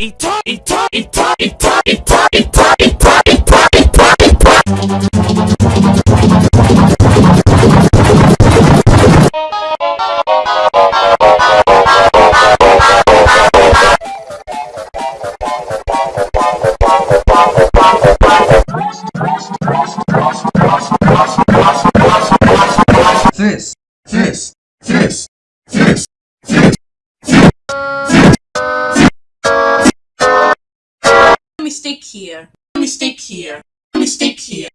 Ita, ita, ita, ita, ita, ita, ita, ita, ita, ita. This, this, this, this, here. Mistake here. Mistake here. Mistake here.